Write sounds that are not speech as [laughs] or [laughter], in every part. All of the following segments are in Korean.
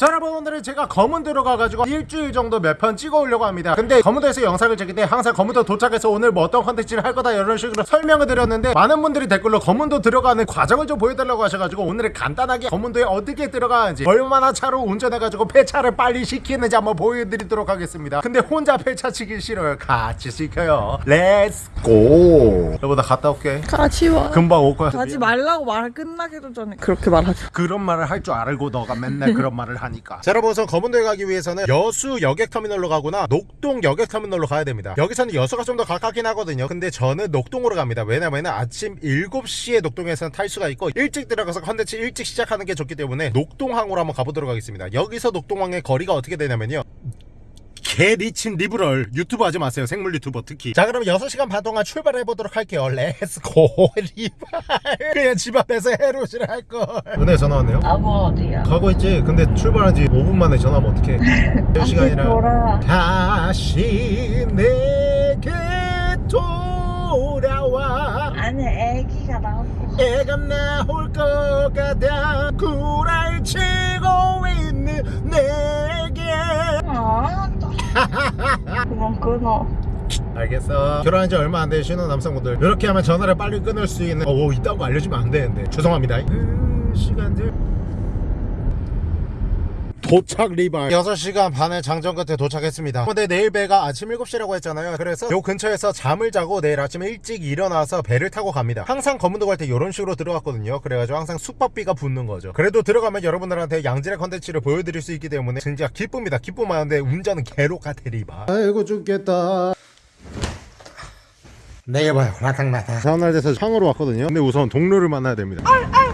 자 여러분 오늘은 제가 거문도로 가가지고 일주일 정도 몇 편 찍어 오려고 합니다. 근데 거문도에서 영상을 찍을 때 항상 거문도 도착해서 오늘 뭐 어떤 컨텐츠를 할 거다 이런 식으로 설명을 드렸는데 많은 분들이 댓글로 거문도 들어가는 과정을 좀 보여달라고 하셔가지고 오늘은 간단하게 거문도에 어떻게 들어가는지 얼마나 차로 운전해가지고 폐차를 빨리 시키는지 한번 보여드리도록 하겠습니다. 근데 혼자 폐차 치기 싫어요. 같이 시켜요. let's go 여보 나 갔다 올게. 같이 와. 금방 올 거야. 가지 말라고 말 끝나기도 전에 그렇게 말하죠. 그런 말을 할 줄 알고 너가 맨날 그런 말을 하 니까. 자 여러분 우선 거문도에 가기 위해서는 여수 여객터미널로 가거나 녹동 여객터미널로 가야 됩니다. 여기서는 여수가 좀 더 가깝긴 하거든요. 근데 저는 녹동으로 갑니다. 왜냐면 아침 7시에 녹동에서는 탈 수가 있고 일찍 들어가서 컨텐츠 일찍 시작하는 게 좋기 때문에 녹동항으로 한번 가보도록 하겠습니다. 여기서 녹동항의 거리가 어떻게 되냐면요 개 리친 리브럴 유튜브 하지 마세요. 생물 유튜버 특히. 자 그럼 6시간 반 동안 출발해 보도록 할게요. 렛츠고 [laughs] 리발. 그냥 집 앞에서 해로시를 할걸. 은혜 전화 왔네요. 아버 어디야? 가고 있지? 근데 출발한 지 5분 만에 전화하면 어떡해? [laughs] 몇 시간이라 돌아. 다시 내게 돌아와. 아니 애기가 나오고. 애가 나올 것 같아 구랄 치고 있는 내 게 아, 또. 그만 끊어. 알겠어 결혼한 지 얼마 안된 신혼 남성분들 이렇게 하면 전화를 빨리 끊을 수 있는 어 이딴 거 알려주면 안 되는데 죄송합니다 그 시간들 도착 리발. 6시간 반의 장정 끝에 도착했습니다. 근데 내일 배가 아침 7시라고 했잖아요. 그래서 요 근처에서 잠을 자고 내일 아침에 일찍 일어나서 배를 타고 갑니다. 항상 검은도 갈 때 이런 식으로 들어갔거든요. 그래가지고 항상 숙박비가 붙는 거죠. 그래도 들어가면 여러분들한테 양질의 컨텐츠를 보여드릴 수 있기 때문에 진짜 기쁩니다. 기쁨하는데 운전은 개로가 대리바. 아이고 죽겠다. 내게 봐요. 라탕라탕. 다음날 돼서 창으로 왔거든요. 근데 우선 동료를 만나야 됩니다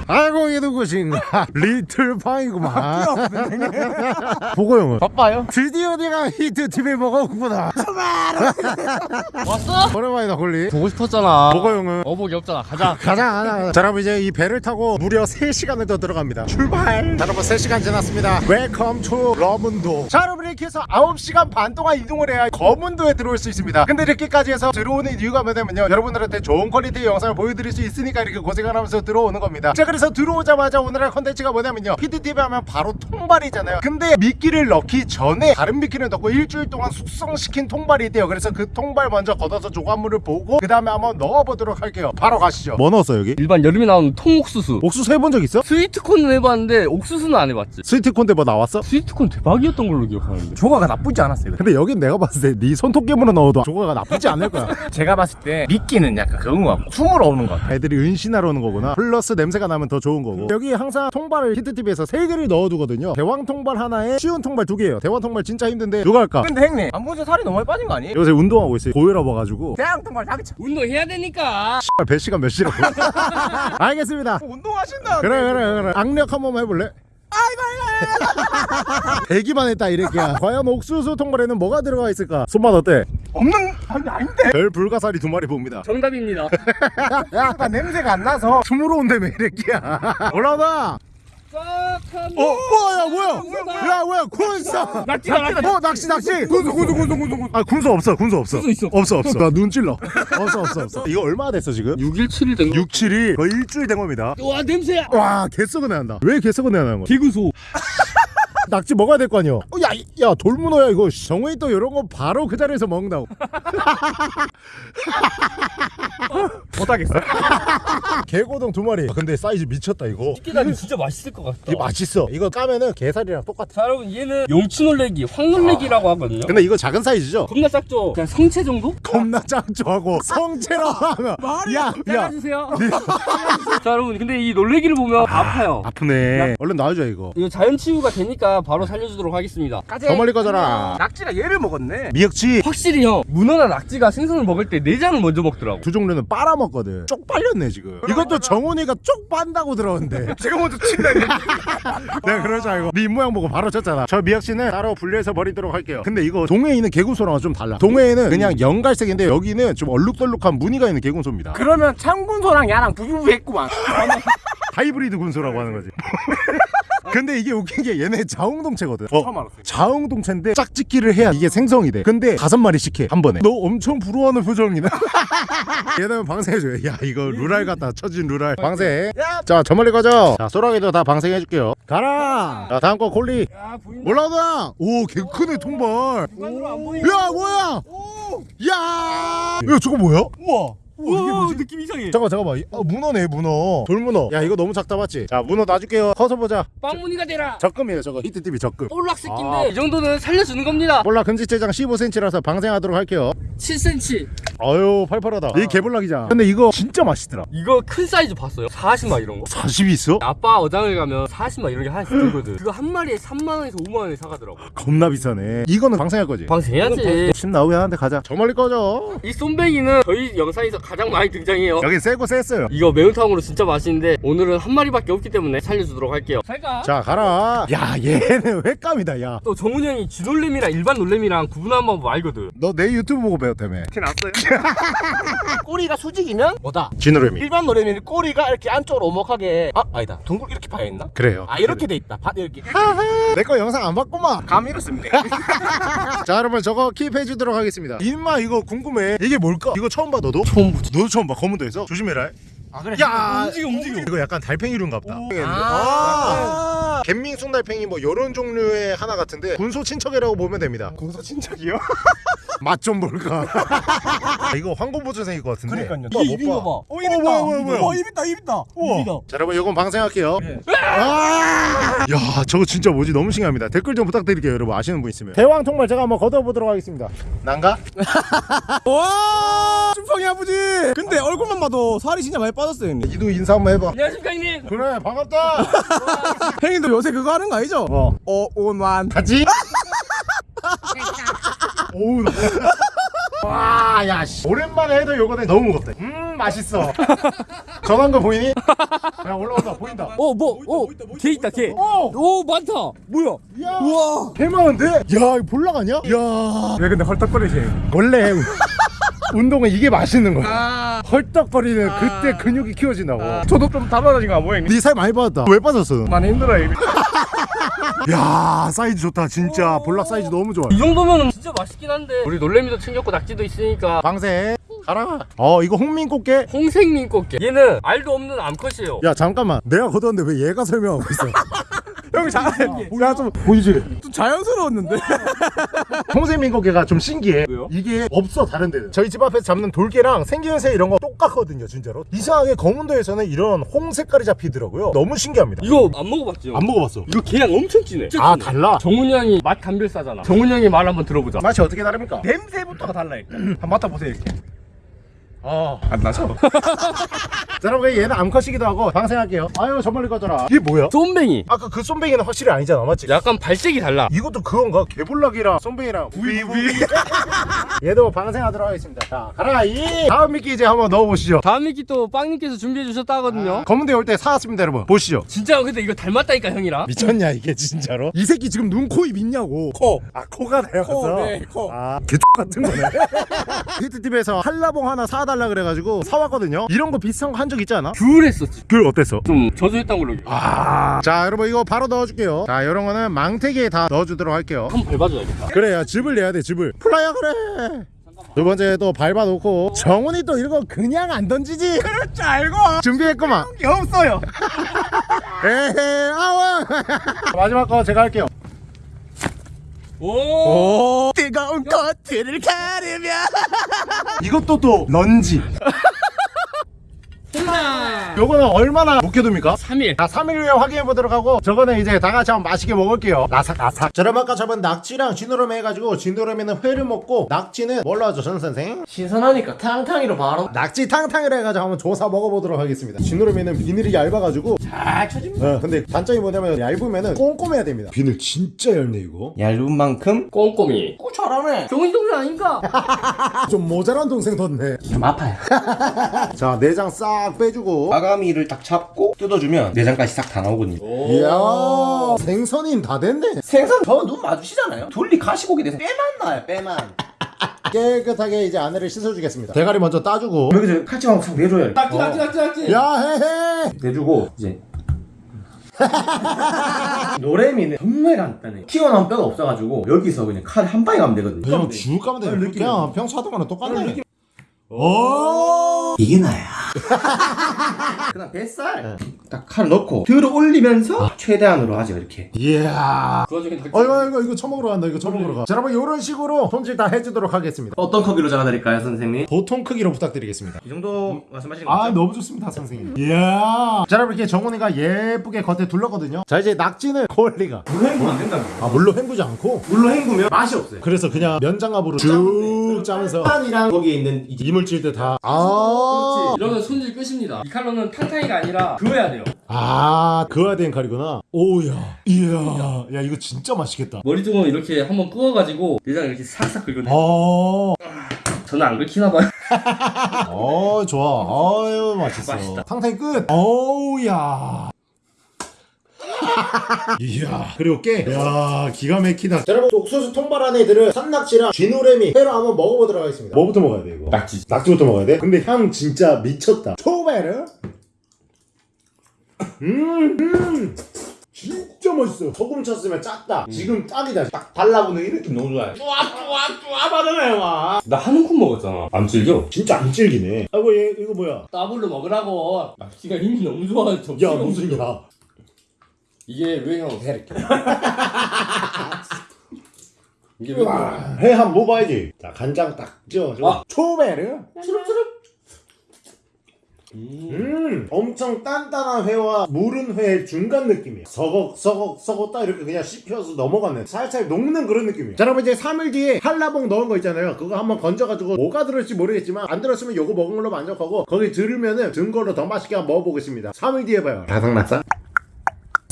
아이고 이게 누구신가? [laughs] 리틀 파이구만. 보고 형은? 바빠요? 드디어 내가 히트 TV 먹었구나. [laughs] 왔어? 오랜만이다 홀리. 보고 싶었잖아. 보고 형은? 어복이 없잖아. 가자. [laughs] 가자 가자 자 여러분 이제 이 배를 타고 무려 3시간을 더 들어갑니다. 출발! 자 여러분 3시간 지났습니다. 웰컴 투 러문도 자 여러분 이렇게 해서 9시간 반 동안 이동을 해야 검은도에 들어올 수 있습니다. 근데 이렇게까지 해서 들어오는 이유가 뭐냐면요. 여러분들한테 좋은 퀄리티의 영상을 보여드릴 수 있으니까 이렇게 고생을 하면서 들어오는 겁니다. 자 그래서 들어오자마자 오늘의 컨텐츠가 뭐냐면요 PDTV 하면 바로 통발이잖아요 근데 미끼를 넣기 전에 다른 미끼를 넣고 일주일 동안 숙성시킨 통발이 있대요 그래서 그 통발 먼저 걷어서 조과물을 보고 그 다음에 한번 넣어보도록 할게요 바로 가시죠 뭐 넣었어 여기? 일반 여름에 나오는 통옥수수 옥수수 해본 적 있어? 스위트콘은 해봤는데 옥수수는 안 해봤지 스위트콘 때뭐 나왔어? 스위트콘 대박이었던 걸로 기억하는데 조과가 나쁘지 않았어요. 근데 여긴 내가 봤을 때 네 손톱깨물어 넣어도 조과가 나쁘지 않을 거야 [laughs] 제가 봤을 때 미끼는 약간 그런 거 같고 숨으로 오는 것 같아요. 애들이 은신하러 오는 거구나 플러스 냄새가 나면 더 좋은 거고. 여기 항상 통발을 히트TV에서 3개를 넣어두거든요. 대왕 통발 하나에 쉬운 통발 2개예요. 대왕 통발 진짜 힘든데 누가 할까? 근데 형님 안 보세요 살이 너무 많이 빠진 거 아니에요? 요새 운동하고 있어요. 고혈압 와가지고. 대왕 통발 참 운동해야 되니까. 배 시간 몇 시라고 [laughs] 알겠습니다. 운동하신다. 그래 그래 그래. 악력 한 번만 해볼래? 대기만 했다 이렇게야 과연 옥수수 통발에는 뭐가 들어가 있을까? 손맛 어때? 없는 아니 아닌데. 별 불가사리 두 마리 봅니다 정답입니다 [laughs] 약간 냄새가 안 나서. 숨으로 온다며 이렇게야 올라오다 어 뭐야 뭐야? 야 뭐야? 군서 낚시다 낚시다. 어 낚시 낚시. 군소 군소 군소 군소 아 군소 없어 군소 없어. 군소 있어. 없어 없어. 나 눈 찔러. 없어 없어 없어. 이거 얼마나 됐어 지금? 6일 7일 된 거. 6, 7이 거의 일주일 된 겁니다. 와 냄새야! 와 개썩은 애 난다. 왜 개썩은 애 나는 거야? 개그소 낙지 먹어야 될 거 아니야 어, 야, 이- 야 돌문어야 이거. 정우이 또 이런 거 바로 그 자리에서 먹는다고. [laughs] 못하겠어. [laughs] 개고동 두 마리. 아, 근데 사이즈 미쳤다 이거. 깨다니 진짜 맛있을 것 같다. 이거 맛있어. 이거 까면은 게살이랑 똑같아. 자 여러분 얘는 용치놀래기 황놀래기라고 하거든요. 근데 이거 작은 사이즈죠? 겁나 작죠? 그냥 성체 정도? 겁나 짱좋아하고. [laughs] 성체로 하면. 야야 잘라주세요. 자 여러분 근데 이 놀래기를 보면 아파요. 아프네. 얼른 놔줘 이거. 이거 자연 치유가 되니까 바로 살려주도록 하겠습니다. 더 멀리 꺼져라. 낙지가 얘를 먹었네. 미역치. 확실히 형 문어나 낙지가 생선을 먹을 때 내장을 먼저 먹더라고. 두 종류는 빨아먹거든. 쪽 빨렸네 지금. 이것도 정훈이가 쪽 빤다고 들었는데. [laughs] 제가 먼저 친다. [laughs] 내가 줄 알고. 네 입모양 보고 바로 쳤잖아. 저 미역치는 따로 분리해서 버리도록 할게요. 근데 이거 동해에 있는 개군소랑은 좀 달라. 동해에는 그냥 연갈색인데 여기는 좀 얼룩덜룩한 무늬가 있는 개군소입니다. 그러면 창군소랑 야랑 부부부했구만. [laughs] 하이브리드 군소라고 하는 거지 근데 이게 웃긴 게 얘네 자웅동체거든. 처음 알았어요. 자웅동체인데 짝짓기를 해야 이게 생성이 돼. 근데 다섯 마리씩 해한 번에. 너 엄청 부러워하는 표정이네. [laughs] 얘는 방생해줘요. 야 이거 루랄 같다. 처진 루랄 방생. 자 저 멀리 가자 자 소라기도 다 방생해줄게요. 가라! 자 다음 거 콜리. 올라오다! 오개 크네 통발. 야 뭐야? 야! 야, 저거 뭐야? 우와 우와, 이게? 느낌 이상해. 잠깐만 잠깐만. 아, 문어네 문어. 돌문어. 야 이거 너무 작다 맞지? 자 문어 놔줄게요. 커서 보자. 빵문어가 되라. 적금이에요 저거. 히트TV 적금. 볼락 새끼인데 아. 이 정도는 살려주는 겁니다. 몰라 금지체장 15cm라서 방생하도록 할게요 7cm 아유 팔팔하다. 이 개볼락이잖아. 근데 이거 진짜 맛있더라. 이거 큰 사이즈 봤어요? 40만 이런 거. 40이 있어? 아빠 어장을 가면 40만 이런 게 하나씩 들거든. 그거 한 마리에 3만원에서 5만원에 사가더라고. 겁나 비싸네. 이거는 방생할 거지? 방생해야지. 침 나오긴 하는데 가자. 저 멀리 꺼져. 이 쏨뱅이는 저희 영상에서 가장 많이 등장해요. 여기 세고 셌어요 이거 매운탕으로 진짜 맛있는데 오늘은 한 마리밖에 없기 때문에 살려주도록 할게요. 잘가 자 가라. 야 얘는 [laughs] 횟감이다 야 너 또 정훈이 형이 쥐노래미랑 일반 놀래미랑 구분하는 방법 알거든. 내 유튜브 보고 배웠 다며 티 났어요? [laughs] 꼬리가 수직이면 뭐다? 쥐노래미 일반 노래미는 꼬리가 이렇게 안쪽으로 오목하게 아 아니다 둥글 이렇게 파여 있나? 그래요 아 이렇게 돼 있다. 바, 이렇게 내 거 영상 안 봤구만 감 이렇습니다. [laughs] 자 여러분 저거 킵해 주도록 하겠습니다 인마 이거 궁금해 이게 뭘까? 이거 처음 봐 너도? 처음 보지 너도 처음 봐 검은도에서? 조심해라 아 그래. 야 움직여, 움직여. 이거 약간 달팽이류인가 보다 아. 갯밍 숭달팽이 뭐 요런 종류의 하나 같은데 군소 친척이라고 보면 됩니다 공소 친척이요? [laughs] 맛 좀 볼까 [laughs] 이거 황금보조생일 것 같은데 그러니까요. 이게 입인 거 봐. 어, 어, 뭐야, 뭐야, 뭐야. 어, 입 있다, 입 있다. 우와. 자 여러분 이건 방생할게요 아! 야 저거 진짜 뭐지 너무 신기합니다 댓글 좀 부탁드릴게요 여러분 아시는 분 있으면 대왕 통발 제가 한번 걷어보도록 하겠습니다 난가? [laughs] 와, 쭈팡이 아버지. 근데 얼굴만 봐도 살이 진짜 많이 빠 졌어요, 형님. 이도 인사 한번 해봐 안녕하십니까 형님 그래 반갑다 [laughs] 형님도 요새 그거 하는 거 아니죠? 어 어, 오만. 같이? [laughs] 오우 나- 와, 야, 씨. 오랜만에 해도 요거는 너무 무겁다. 음, 맛있어. 전화한 거 보이니? 야, 올라온다. 보인다. 어 뭐? 어 개 있다 개 오! 오 많다 뭐야 야! 우와 개 많은데? 야, 이거 볼락 아니냐? 야. 왜 근데 헐떡거리지? 원래 운동은 이게 맛있는 거야. 헐떡거리는 그때 근육이 키워진다고. 저도 좀 달라진 거 뭐야, 형님? 네 살 많이 빠졌다. 왜 빠졌어? 많이 힘들어요, 이미. [laughs] 야, 사이즈 좋다. 진짜 볼락 사이즈 너무 좋아. 이 정도면 진짜 맛있긴 한데 우리 놀래미도 챙겼고 낙지도 있으니까 방생. 가라. 어, 이거 홍민꽃게. 홍생민 꽃게 얘는 알도 없는 암컷이에요 야, 잠깐만. 내가 걷었는데 왜 얘가 설명하고 있어? [laughs] 형 잘, 야, 좀 보이지? 좀 자연스러웠는데. [laughs] 홍세민고개가 좀 신기해 왜요? 이게 없어 다른 데는 저희 집 앞에서 잡는 돌개랑 생김새 이런 거 똑같거든요 진짜로 이상하게 검은도에서는 이런 홍 색깔이 잡히더라고요 너무 신기합니다 이거 안 먹어봤죠? 안 먹어봤어 이거 계양 엄청 진해 아 달라 정훈이 형이 맛 감별사잖아 정훈이 형이 말 한번 들어보자 맛이 어떻게 다릅니까? 냄새부터가 달라, 일단. [clears throat] 한번 맡아보세요, 이렇게. 아 안 나죠? [laughs] 자, 여러분 얘는 암컷이기도 하고 방생할게요. 아유 저 멀리 꺼져라. 이게 뭐야? 쏨뱅이. 아까 그 쏨뱅이는 확실히 아니잖아 맞지? 약간 발색이 달라. 이것도 그건가? 개볼락이랑 쏨뱅이랑. 우이 우이. [laughs] 얘도 방생하도록 하겠습니다. 자 가라 이. 다음 미끼 이제 한번 넣어보시죠. 다음 미끼 또 빵님께서 준비해 주셨다거든요. 거문데 올때 사왔습니다 여러분. 보시죠. 진짜 근데 이거 닮았다니까 형이랑 미쳤냐 이게 진짜로? 이 새끼 지금 눈, 코, 입 있냐고. 코. 아 코가 닮았어? 코, 네, 코. 아 개X 같은 거네. [laughs] 히트TV에서 한라봉 하나 사 달라 그래가지고 사왔거든요. 이런 거 비슷한 거 한 적 있지 않아? 귤 했었지. 귤 어땠어? 좀 저조했던 걸로. 아, 자 여러분 이거 바로 넣어줄게요. 자 이런 거는 망태기에 다 넣어주도록 할게요. 한번 밟아줘야겠다. 그래 야 즙을 내야 돼 즙을. 플라야 그래. 두 번째 또 밟아놓고 정훈이 또 이런 거 그냥 안 던지지. 그럴 줄 알고. 준비했구만. 게 없어요. [laughs] 에헤 아와 마지막 거 제가 할게요 오! 오, 뜨거운 커트를 가르며. 이것도 또 런지 [laughs] 홍나 요거는 얼마나 묵혀둡니까? 3일. 자 3일 후에 확인해 보도록 하고 저거는 이제 다 같이 한번 맛있게 먹을게요. 라삭라삭. 자 여러분 아까 잡은 낙지랑 진도라미 해가지고 진도라미는 회를 먹고 낙지는 뭘로 하죠 전 선생? 신선하니까 탕탕이로 바로. 낙지 탕탕을 해가지고 한번 조사 먹어보도록 하겠습니다. 진도라미는 비늘이 얇아가지고. 잘 쳐집니다 어, 근데 단점이 뭐냐면 얇으면은 꼼꼼해야 됩니다. 비늘 진짜 얇네 이거. 얇은 만큼? 꼼꼼히. 오, 잘하네. 정훈이 동생 아닌가? [laughs] 좀 모자란 동생 뒀네. 좀 아파요. [laughs] 자 내장 싹 빼주고 아가미를 딱 잡고 뜯어주면 내장까지 싹 다 나오거든요. 이야 생선인 다 됐네 생선 저 눈 마주치잖아요. 둘리 가시고기 돼서 빼만 나요, 빼만. [laughs] 깨끗하게 이제 안에를 씻어주겠습니다 대가리 먼저 따주고 여기서 칼집하고 싹 내줘요. 낙지 낙지 낙지 낙지 야 헤헤 내주고 이제 [laughs] 노래미는 정말 간단해 튀어나온 뼈가 없어가지고 여기서 그냥 칼 한 방에 가면 되거든요 그냥 쭉 가면 돼. 느낌. 그냥 평소 하던 거랑 똑같네. 오. 이게 나야 [laughs] 그다음 뱃살 딱 칼 넣고 들어 올리면서 최대한으로 하죠 이렇게 이야. 어 이거 이거 이거 처먹으러 간다. 이거 처먹으러 가. 자, 여러분 이런 식으로 손질 다 해주도록 하겠습니다. 어떤 크기로 잘라드릴까요 선생님? 보통 크기로 부탁드리겠습니다. 이 정도 말씀하시는 아 거죠? 너무 좋습니다 선생님 이야 자 여러분 이렇게 정훈이가 예쁘게 겉에 둘렀거든요 자 이제 낙지는 콜리가 물로 헹구면 안 된다고 아 물로 헹구지 않고 물로 헹구면 맛이 없어요 그래서 그냥 면장갑으로 쭉 짜면서 판이랑 거기에 있는 이제 이물질들 다아 이러면 손질 끝입니다. 이 칼로는 탕탕이가 아니라 그어야 돼요. 아, 그어야 되는 칼이구나. 오야. 이야. 야 이거 진짜 맛있겠다. 머리 쪽은 이렇게 한번 구워가지고 내장 이렇게 싹싹 긁어내. 어, 저는 안 긁히나 봐요. [laughs] 어 좋아. 아유 맛있어. 맛있다. 탕탕이 끝. 어우야. [laughs] 이야. 그리고 깨. 이야 기가 막히다. 자, 여러분 옥수수 통발한 애들은 산낙지랑 쥐노래미 회로 한번 먹어보도록 하겠습니다. 뭐부터 먹어야 돼 이거? 낙지. 낙지부터 먹어야 돼? 근데 향 진짜 미쳤다. 초베르 음, 음 진짜 맛있어 소금 쳤으면 짰다 지금 딱이다 딱 발라보는 이 느낌 너무 좋아요 뚜아뚜아뚜아 받으네 와나한 움큼 먹었잖아. 안 질겨? 진짜 안 질기네 아이고 얘 이거 뭐야 따블로 먹으라고. 낙지가 힘이 너무 좋아. 좀야 무슨 야 이게 왜 형? 이렇게. [laughs] 이게 왜? 회한번 먹어야지 자 간장 딱 찍어가지고 아. 초베르 추룩추룩. 음. 엄청 단단한 회와 무른 회 중간 느낌이야 서걱 서걱 서걱 딱 이렇게 그냥 씹혀서 넘어가는 살살 녹는 그런 느낌이야 자 여러분 이제 3일 뒤에 한라봉 넣은 거 있잖아요. 그거 한번 건져가지고 뭐가 들을지 모르겠지만 안 들었으면 요거 먹은 걸로 만족하고 거기 들으면은 든 거로 더 맛있게 한번 먹어보겠습니다. 3일 뒤에 봐요. 바삭났어?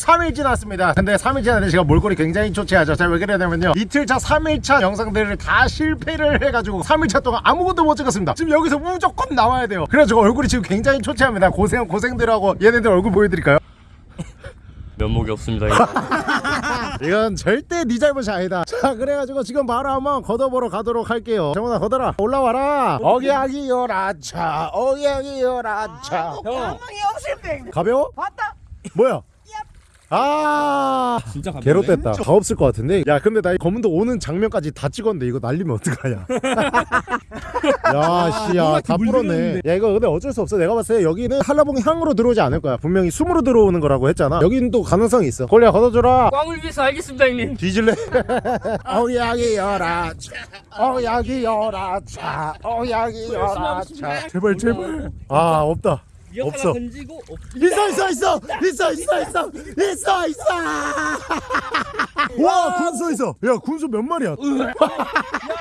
3일 지났습니다. 근데 3일 지났는데 제가 몰골이 굉장히 초췌하죠. 자, 왜 그러냐면요. 이틀차, 3일차 영상들을 다 실패를 해가지고 3일차 동안 아무것도 못 찍었습니다. 지금 여기서 무조건 나와야 돼요. 그래가지고 얼굴이 지금 굉장히 초췌합니다. 고생, 고생들하고 얘네들 얼굴 보여드릴까요? [laughs] 면목이 없습니다. 이거. [laughs] 이건 절대 네 잘못이 아니다. 자, 그래가지고 지금 바로 한번 걷어보러 가도록 할게요. 정훈아, 걷어라. 올라와라. 어기야기 요 라차, 어기야기 요 라차. 형 가망이 없을 때 가벼워? 봤다 뭐야? 아. 진짜 뗐다. 다 없을 것 같은데. 야, 근데 나 이 검은도 오는 장면까지 다 찍었는데 이거 날리면 어떡하냐. [laughs] 야, 씨야, 다 불었네. 야, 이거 근데 어쩔 수 없어. 내가 봤을 때 여기는 한라봉 향으로 들어오지 않을 거야. 분명히 숨으로 들어오는 거라고 했잖아. 여기는 또 가능성이 있어. 콜리야, 걷어줘라. 꽝을 위해서 알겠습니다 형님. 뒤질래? 어야기 열아 어야기 열아 차 어야기 열아 차 제발 제발 아 없다 없어. 던지고 없. 있어 있어 있어 있어 있어 있어 있어 있어 와 군소 있어 야 군소 몇 마리야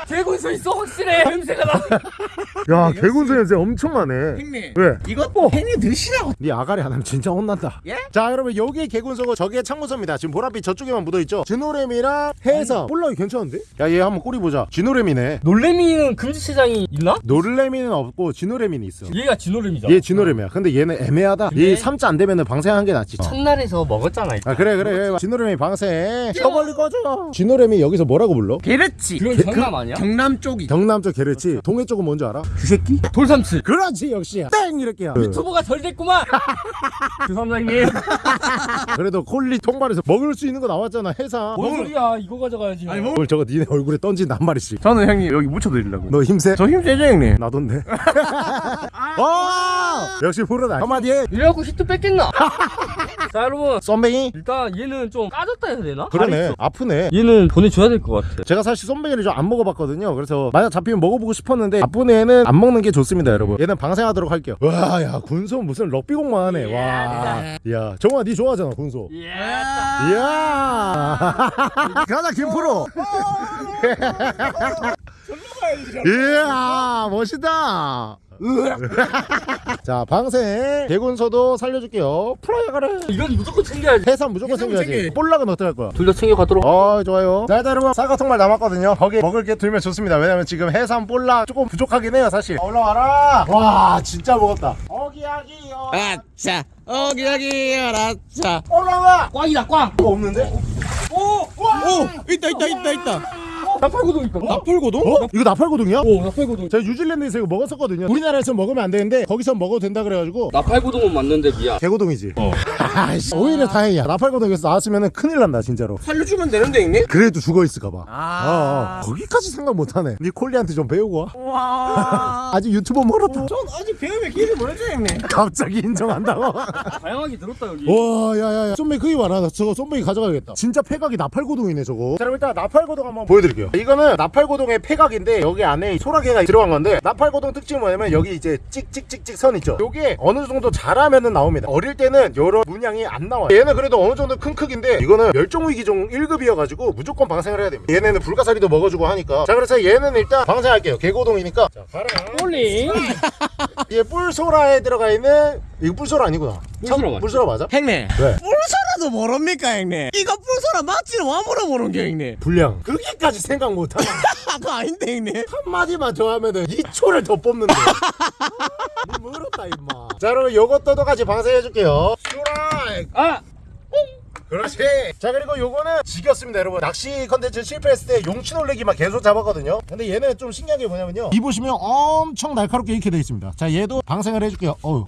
개군수 있어 확실해. 냄새가 나. 야 개군소 냄새 엄청 나네 형님 왜? 이것도 팬이 드시라고 네 아가리 하나면 진짜 혼난다 예? 자 여러분 여기 개군소고 저기에 창문소입니다 지금 보랏빛 저쪽에만 묻어 있죠 진노래미랑 해삼 볼락이 괜찮은데? 야 얘 한번 꼬리 보자 진노래미네 놀래미는 금지체장이 있나? 노르레미는 없고 진노래미는 있어 얘가 진노래미죠. 얘 진노래미야 근데 얘는 애매하다 얘 삼자 안 되면은 방생한 게 낫지 첫날에서 먹었잖아. 아 그래 그래 진노래미 방생 쳐벌리 꺼져 진노래미 여기서 뭐라고 불러? 게르치 그건 경남 아니야? 경남 쪽이 경남 쪽 게르치 동해 쪽은 뭔지 알아? 주새끼? 돌삼치. 그렇지 역시 땡 이렇게야 유튜버가 덜 됐구만. 죄송합니다 형님. 그래도 콜리 통발에서 먹을 수 있는 거 나왔잖아 해삼 뭔 소리야? 이거 가져가야지. 아니, 뭐- 오늘 저거 니네 얼굴에 한 마리씩 저는 형님 여기 묻혀드리려고 너 힘세? 저 힘세죠 형님? 나돈데 와 [laughs] 역시 프로다. 한마디 해. 이래갖고 히트 뺐겠나? [laughs] 자 여러분. 썸뱅이 일단 얘는 좀 까졌다 해야 되나? 그러네. 아프네. 얘는 보내줘야 될 것 같아. 제가 사실 쏨뱅이를 좀 안 먹어봤거든요. 그래서 만약 잡히면 먹어보고 싶었는데 나쁜 애는 안 먹는 게 좋습니다 여러분. 얘는 방생하도록 할게요. 와야 군소 무슨 럭비공만 하네. 와야 정아 니 좋아하잖아 군소 예. 이야. [laughs] 가자 김프로 [laughs] 이야 멋있다. [laughs] 자 방생 개군소도 살려줄게요. 프라이어 가래. 이건 무조건 챙겨야지. 해삼 무조건 챙겨야지. 볼락은 어떻게 할 거야? 둘 다 챙겨가도록. 어 좋아요. 자 일단 여러분 쌀가통말 남았거든요. 거기 먹을 게 들면 좋습니다. 왜냐면 지금 해삼 볼락 조금 부족하긴 해요 사실. 올라와라. 와 진짜 먹었다. 어기야기요. 아차 어기야기 알았자 올라와. 꽝이다 꽝. 뭐 없는데? 오. 와! 오 있다 있다 있다 있다 나팔고동이니까. 나팔고동? 어? 이거 나팔고동이야? 오 나팔고동. 제가 뉴질랜드에서 이거 먹었었거든요. 우리나라에서 먹으면 안 되는데 거기서 먹어도 된다 그래가지고 나팔고동은 맞는데 미안. 개고동이지. [laughs] 아이씨. 오히려 다행이야. 나팔고동에서 나왔으면 큰일 난다 진짜로. 살려주면 되는데 형님? 그래도 죽어 있을까봐. 아. 거기까지 생각 못하네. 니콜리한테 좀 배우고 와. 와. [laughs] 아직 유튜버 멀었다. 전 아직 배움의 길이 멀었죠 형님 [laughs] 갑자기 인정한다고. 다양하게 들었다 여기. 와, 야야야. 쏨뱅이 크기 많아. 저거 쏨뱅이 가져가야겠다. 진짜 폐각이 나팔고동이네 저거. 자, 그럼 일단 나팔고동 한번 보여드릴게요. 이거는 나팔고동의 폐각인데 여기 안에 소라게가 들어간 건데 나팔고동 특징이 뭐냐면 여기 이제 찍찍찍찍 선 있죠. 요게 어느 정도 자라면은 나옵니다. 어릴 때는 여러 문양이 안 나와요. 얘는 그래도 어느 정도 큰 크기인데 이거는 멸종위기종 1급이어가지고 무조건 방생을 해야 됩니다. 얘네는 불가사리도 먹어주고 하니까. 자, 그래서 얘는 일단 방생할게요. 개고동이니까. 자, 가라. 홀링. 얘 뿔소라에 들어가 있는 이거 뿔소라 아니구나. 뿔소라 맞지? 뿔소라 맞아? 형님 왜? 뿔소라도 모릅니까 형님? 이거 뿔소라 맞지는 와 물어보는 게 형님. 불량. 그렇게까지 생각 못하나? [laughs] 그거 아닌데 형님. 한마디만 더 하면은 2초를 더 뽑는데. 뭐 멀었다 임마. 자 여러분 요것도 똑같이 방생해줄게요. 슈라이 아! 그렇지. 자 그리고 요거는 지겼습니다 여러분. 낚시 컨텐츠 실패했을 때 용치 놀래기만 계속 잡았거든요. 근데 얘는 좀 신기한 게 뭐냐면요. 이 보시면 엄청 날카롭게 이렇게 돼 있습니다. 자 얘도 방생을 해줄게요. 어우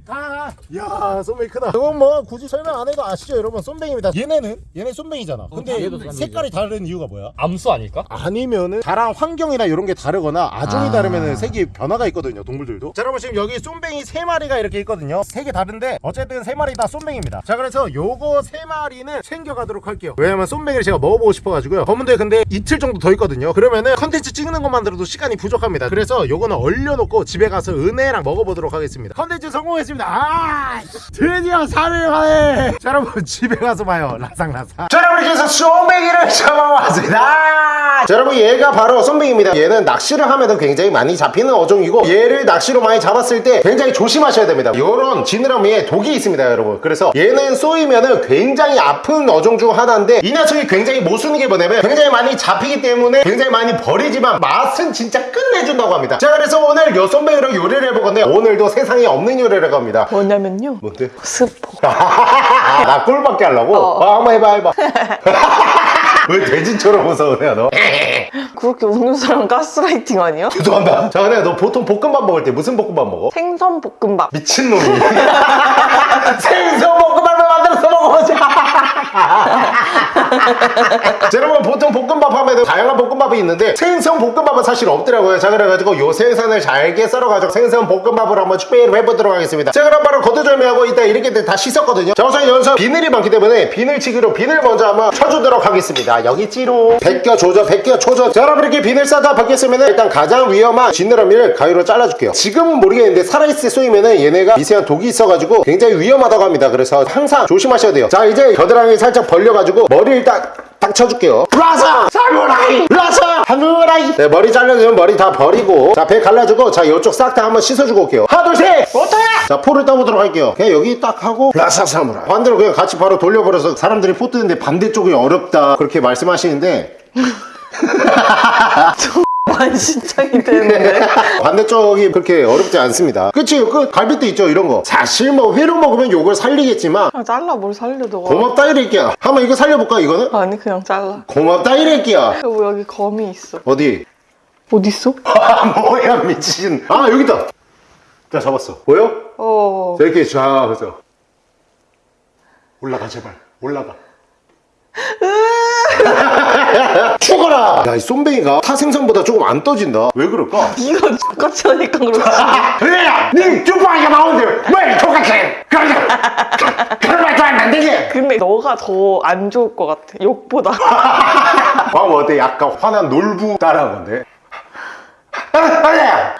아, 야, 쏨뱅이 크다. 이건 뭐 굳이 설명 안 해도 아시죠, 여러분? 쏨뱅입니다. 얘네는 얘네 쏨뱅이잖아. 근데 얘도 쏨뱅이지. 색깔이 다른 이유가 뭐야? 암수 아닐까? 아니면은 자란 환경이나 이런 게 다르거나 아종이 아. 다르면은 색이 변화가 있거든요 동물들도 자 여러분 지금 여기 쏨뱅이 세 마리가 이렇게 있거든요 색이 다른데 어쨌든 세 마리 다 쏨뱅입니다 자 그래서 요거 세 마리는 챙겨가도록 할게요 왜냐면 쏨뱅이를 제가 먹어보고 싶어가지고요 검은도에 근데 이틀 정도 더 있거든요 그러면은 컨텐츠 찍는 것만으로도 시간이 부족합니다 그래서 요거는 얼려놓고 집에 가서 은혜랑 먹어보도록 하겠습니다 컨텐츠 성공했습니다 아 드디어 3일 만에 자 여러분 집에 가서 봐요. 라상라상. 자 여러분 이렇게 해서 쏨뱅이를 [laughs] 잡아왔습니다. 자 여러분 얘가 바로 쏨뱅입니다. 얘는 낚시를 하면 굉장히 많이 잡히는 어종이고 얘를 낚시로 많이 잡았을 때 굉장히 조심하셔야 됩니다. 요런 지느러미에 독이 있습니다 여러분. 그래서 얘는 쏘이면은 굉장히 아픈 어종 중 하나인데 이 녀석이 굉장히 모순인 게 뭐냐면 굉장히 많이 잡히기 때문에 굉장히 많이 버리지만 맛은 진짜 끝내준다고 합니다. 자 그래서 오늘 요 쏨뱅이로 요리를 해보건데 오늘도 세상에 없는 요리를 합니다 뭐냐면요. 뭔데? 스포. [laughs] 나 꿀밖에 하려고? 어. 아, 한번 해봐 해봐 [laughs] 왜 돼지처럼 웃어요 너? [laughs] 그렇게 웃는 사람 가스라이팅 아니야? 죄송합니다 자 근데 너 보통 볶음밥 먹을 때 무슨 볶음밥 먹어? 생선 볶음밥. 미친놈이 생선 만들어서 먹어보자. 자, 여러분 보통 볶음밥 하면 다양한 볶음밥이 있는데 생선 볶음밥은 사실 없더라고요. 자 그래가지고 요 생선을 잘게 썰어가지고 생선 볶음밥을 한번 준비를 해보도록 하겠습니다. 자 그럼 바로 거두절미하고 이따 이렇게 다 씻었거든요. 자 우선 여기서 비늘이 많기 때문에 비늘치기로 비늘 먼저 한번 쳐주도록 하겠습니다. 여기 찌로. 벗겨 조져 벗겨 조져 자 여러분 이렇게 비늘 싸다 벗겼으면 일단 가장 위험한 지느러미를 가위로 잘라줄게요. 지금은 모르겠는데 살아있을 때 쏘이면은 얘네가 미세한 독이 있어가지고 굉장히 위험하다고 합니다. 그래서 항상 조심하셔야 돼요 자 이제 겨드랑이 살짝 벌려가지고 머리를 딱 딱 쳐줄게요. 라사! 사무라이! 라사! 사무라이! 네 머리 잘라주면 머리 다 버리고 자 배 갈라주고 자 이쪽 싹 다 한번 씻어주고 올게요. 하나 둘셋! 어때요? 자 포를 떠보도록 할게요. 그냥 여기 딱 하고 라사 사무라이. 반대로 그냥 같이 바로 돌려버려서 사람들이 포 뜨는데 반대쪽이 어렵다 그렇게 말씀하시는데 [laughs] [laughs] 만신창이 되는데. [laughs] 반대쪽이 그렇게 어렵지 않습니다 그치 그 갈비도 있죠 이런 거 사실 뭐 회로 먹으면 요걸 살리겠지만 그냥 잘라 뭘 살려 너가. 고맙다 이럴게야 한번 이거 살려볼까 이거는? 아니 그냥 잘라. 고맙다 이럴게야 여기 여기 검이 있어. 어디? 있어? [laughs] 아 뭐야 미친 아 여기 있다 자 잡았어 보여? 어. 자 이렇게 자 그래서 올라가 제발 올라가 [laughs] 죽어라 야 이 쏨뱅이가 타 생선보다 조금 안 떠진다 왜 그럴까? 네가 똑같이 하니까 그렇지. 그래야 님 쭈빵이가 나오는데 왜 똑같이 그런 말도 안 되지 근데 너가 더 안 좋을 것 같아. 욕보다. [laughs] 방금 어때? 약간 화난 놀부 따라한 건데 아니야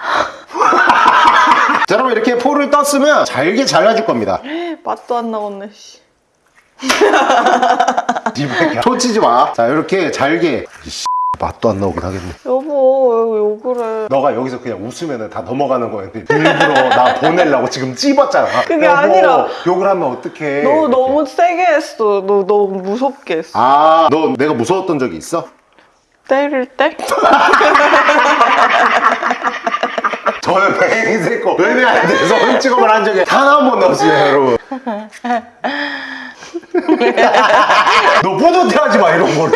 자 여러분 이렇게 포를 떴으면 잘게 잘라줄 겁니다 맛도 안 나왔네. [laughs] 씨. 초치지 마. 자, 이렇게 잘게. 맛도 안 나오긴 하겠네. 여보 왜 해? 너가 여기서 그냥 웃으면 다 넘어가는 거였는데 일부러 나 보내려고 지금 찝었잖아. 그게 여보, 아니라- 욕을 하면 어떡해. 너 너무 세게 했어. 너 너무 무섭게 했어. 아, 너 내가 무서웠던 적이 있어? 때릴 때? [laughs] 저는 맹세코 은혜한테 손 찍어만 한 적이 단 한 번도 없어요, 여러분. [laughs] 너 뿌듯해 하지 마 이런 걸로.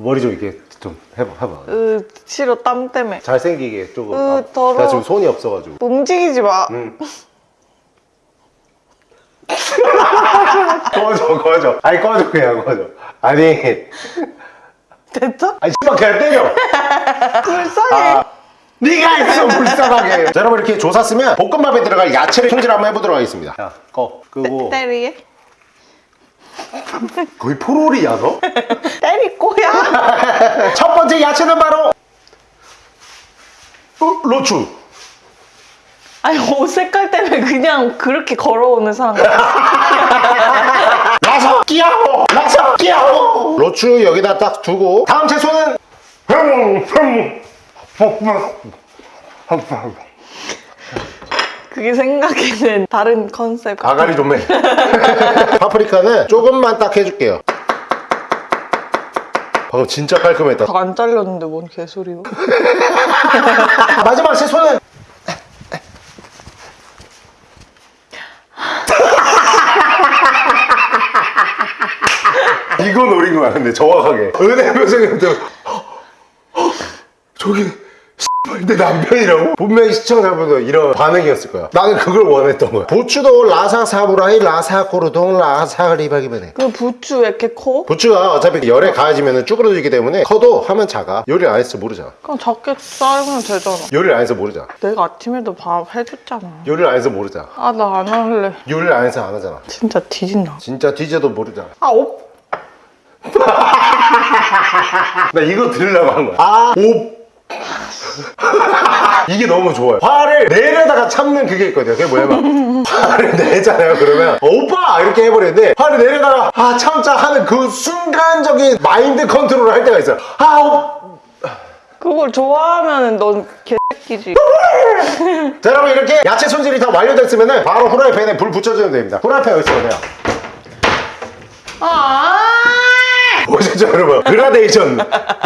머리 좀 이렇게 좀 해봐 해봐. 으 싫어 땀 때문에. 잘생기게 조금. 으, 아, 더러워. 나 지금 손이 없어가지고. 움직이지 마. 응. [laughs] 꺼져 꺼져. 아니 꺼져 그냥 꺼져. 아니. 됐죠? 아니 씨발 그냥 때려. 불쌍해. 아, 네가 있어 불쌍하게. 자 여러분 이렇게 조사 쓰면 볶음밥에 들어갈 야채를 손질 한번 해보도록 하겠습니다. 자꺼 끄고. 때리게 거의 너? [laughs] 때릴 거야. [laughs] 첫 번째 야채는 바로 어, 로추. 아니 옷 색깔 때문에 그냥 그렇게 걸어오는 사람. 같아 라서 끼야오 라서 끼야오 로추 여기다 딱 두고 다음 채소는 흠, 흠, 흠, 흠. 그게 생각에는 [laughs] 다른 컨셉 가가리 좀 해. [laughs] 파프리카는 조금만 딱 해줄게요. 방금 진짜 깔끔했다. 안 잘렸는데 뭔 개소리요 [laughs] 마지막 채소는 이거 노린 거야 근데 정확하게 은혜 표정인데 [gasps] 저기 내 남편이라고? 분명히 시청자분들 이런 반응이었을 거야. 나는 그걸 원했던 거야. 부추도 라사 사무라이 라사 고르동 라사 리박이면해. 그 부추 왜 이렇게 커? 부추가 어차피 열에 가해지면 쭈그러지기 때문에 커도 하면 작아. 요리 안 해서 모르잖아. 그냥 작게 썰면 되잖아. 요리를 안 해서 모르잖아. 내가 아침에도 밥 해줬잖아. 요리를 안 해서 모르잖아. 아 나 안 할래. 요리를 안 해서 안 하잖아. 진짜 뒤진다. 진짜 뒤져도 모르잖아. 아 오, [laughs] 나 이거 들으려고 한 거야. 아, 오 [laughs] 이게 너무 좋아요. 화를 내려다가 참는 그게 있거든요. 그게 뭐냐면 [laughs] 화를 내잖아요. 그러면 어, 오빠! 이렇게 해버리는데 화를 내려다가 아 참자 하는 그 순간적인 마인드 컨트롤을 할 때가 있어요. 아 오, 그걸 좋아하면 넌 개새끼지. [laughs] 자 여러분 이렇게 야채 손질이 다 완료됐으면 바로 후라이팬에 불 붙여주면 됩니다. 후라이팬 어디 있어요? 아 보셨죠 여러분? 그라데이션.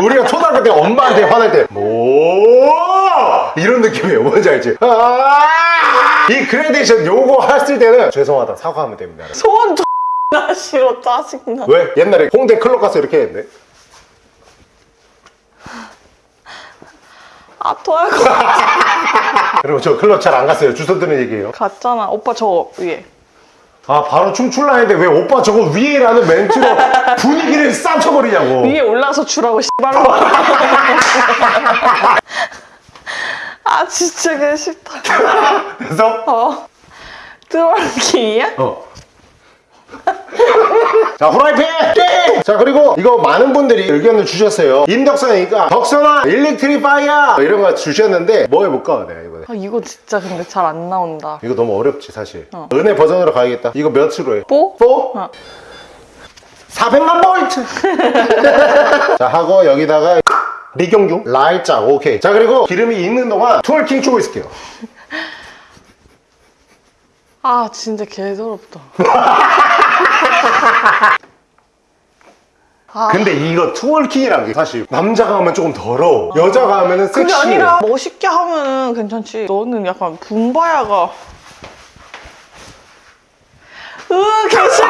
우리가 초등학교 때 엄마한테 화낼 때뭐? 이런 느낌이에요. 뭔지 알지? 아~ 이 그라데이션 요거 했을 때는 죄송하다 사과하면 됩니다 여러분. 소원 X나 싫어 [laughs] 짜증나. 왜? 옛날에 홍대 클럽 가서 이렇게 했는데 아 토할 거. [laughs] 여러분 저 클럽 잘 안 갔어요. 주소 드는 얘기예요. 같잖아. 오빠 저 위에 아 바로 춤출라 했는데 왜 오빠 저거 위에라는 멘트로 [laughs] 분위기를 쌈쳐버리냐고. 위에 올라서 주라고 씨발로. [laughs] 아 진짜 개 싫다. [laughs] 그래서 어. twerking이야? 어. 자 후라이팬! 땡! 자 그리고 이거 많은 분들이 의견을 주셨어요. 임덕선이니까 덕선아 electrifier! 이런 거 주셨는데 뭐 해볼까 내가 이번에 아 이거 진짜 근데 잘 안 나온다 이거 너무 어렵지 사실 어. 은혜 버전으로 가야겠다 이거 몇으로 해? four? 4? 어. 400만 볼트 [laughs] 자 하고 여기다가 리경중 라이짝 오케이 자 그리고 기름이 있는 동안 twerking 추고 있을게요 아 진짜 개더럽다 [laughs] 아. 근데 이거 twerking이라는 게 사실 남자가 하면 조금 더러워. 여자가 하면은 그게 섹시해. 아니라 멋있게 하면은 괜찮지. 너는 약간 붐바야가. 으 개싫어 [laughs]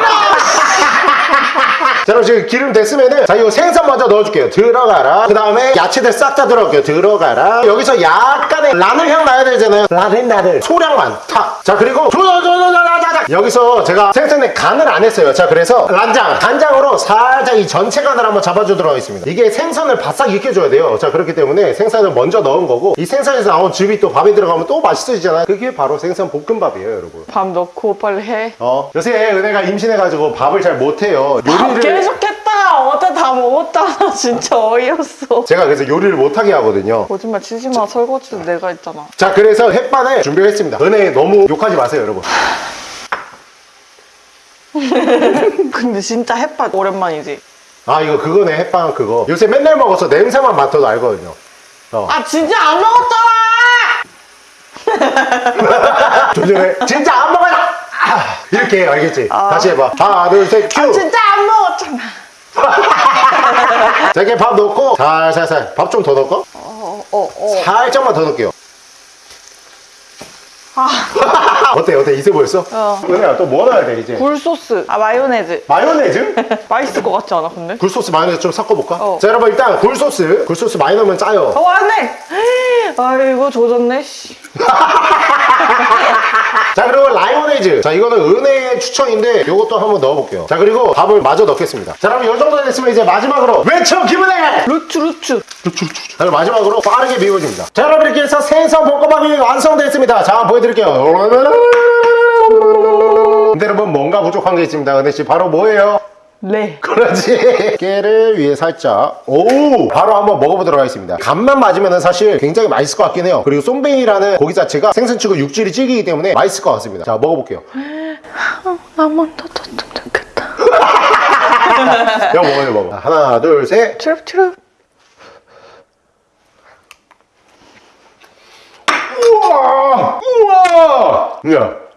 자 그럼 지금 기름 됐으면은 자 이거 생선 먼저 넣어줄게요. 들어가라. 그 다음에 야채들 싹 다 들어갈게요. 들어가라. 여기서 약간의 라늘 향 나야 되잖아요. 라늘 나늘. 소량만 탁자 그리고 조조조조조자자 여기서 제가 생선에 간을 안 했어요. 자 그래서 란장 간장으로 살짝 이 전체 간을 한번 잡아주도록 하겠습니다. 이게 생선을 바싹 익혀줘야 돼요. 자 그렇기 때문에 생선을 먼저 넣은 거고 이 생선에서 나온 즙이 또 밥에 들어가면 또 맛있어지잖아요. 그게 바로 생선 볶음밥이에요 여러분. 밥 넣고 빨리 해. 어 요새 은혜가 임신해가지고 밥을 잘 못해요. 밥 요리를 계속 했다! 어제 다 먹었잖아 [laughs] 진짜 어이없어. 제가 그래서 요리를 못하게 하거든요. 거짓말 치지 마. 설거지도 내가 했잖아. 자 그래서 햇반을 준비했습니다. 은혜 너무 욕하지 마세요 여러분 [laughs] 근데 진짜 햇반 오랜만이지. 아 이거 그거네 햇반 그거. 요새 맨날 먹어서 냄새만 맡아도 알거든요. 어. 아 진짜 안 먹었잖아! [laughs] 조심해 진짜 안 먹어요! 아, 이렇게 해, 알겠지? 아. 다시 해봐. 하나 둘셋 아 큐! 진짜 안 먹었잖아. [laughs] 자 이렇게 밥 넣고 살살살. 밥 좀 더 넣을까? 어 어 어. 살짝만 더 넣을게요. 아 어때 어때 있어 보였어? 어. 은혜야 또 뭐 넣어야 돼 이제? 굴소스. 아 마요네즈. 마요네즈? [laughs] 맛있을 것 같지 않아 근데? 굴소스 마요네즈 좀 섞어볼까? 어. 자 여러분 일단 굴소스 굴소스 많이 넣으면 짜요 어 안돼. 아이고 조졌네. 씨. [laughs] 자 그리고 마요네즈 자 이거는 은혜의 추천인데 이것도 한번 넣어볼게요 자 그리고 밥을 마저 넣겠습니다 자 그럼 이 정도 됐으면 이제 마지막으로 외쳐 기분해 루츠 루츠. 자 그럼 마지막으로 빠르게 비벼줍니다 자 여러분 이렇게 해서 생선 볶음밥이 완성됐습니다 자 한번 보여드릴게요 근데 여러분 뭔가 부족한 게 있습니다. 은혜씨 바로 뭐예요? 레. 그렇지? [laughs] 깨를 위에 살짝. 오 바로 한번 먹어보도록 하겠습니다. 간만 맞으면 사실 굉장히 맛있을 것 같긴 해요. 그리고 쏨뱅이라는 고기 자체가 생선치고 육질이 질기기 때문에 맛있을 것 같습니다. 자 먹어볼게요. 한번 더 줬으면 좋겠다. [laughs] 야 먹어요 먹어. 자, 하나 둘셋. 트랩 트랩. 우와 우와 야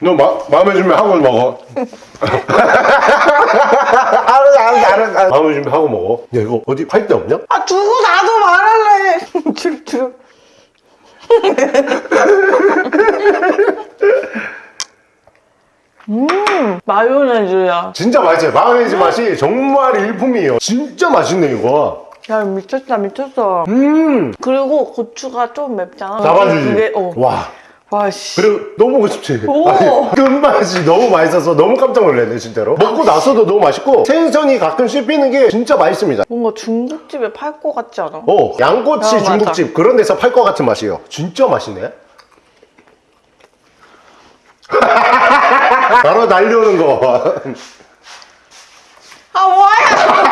너 마음의 준비 하고 먹어 [laughs] 알았어 알았어 알았어 마음의 준비 하고 먹어 야 이거 어디 팔 데 없냐? 아 두고 나도 말할래. [laughs] 트랩. [laughs] 음 마요네즈야. 진짜 맛있어요 마요네즈 맛이 정말 일품이에요 진짜 맛있네 이거 야 미쳤다 미쳤어. 음 그리고 고추가 좀 맵잖아. 잡아주지 그게 어. 와 와 씨. 그리고 너무 먹고 싶지. [laughs] 아니, 끝맛이 너무 맛있어서 너무 깜짝 놀랐네 진짜로 먹고 나서도 너무 맛있고 생선이 가끔 씹히는 게 진짜 맛있습니다 뭔가 중국집에 팔 것 같지 않아? 어 양꼬치 어, 맞아. 중국집 그런 데서 팔 것 같은 맛이에요 진짜 맛있네 [laughs] 바로 날려오는 거아 뭐야?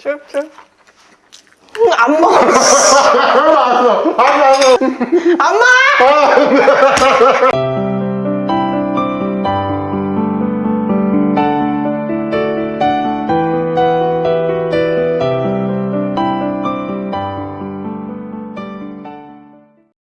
쭉 응, 안 먹어. 알았어 [laughs] 알았어 안 먹어.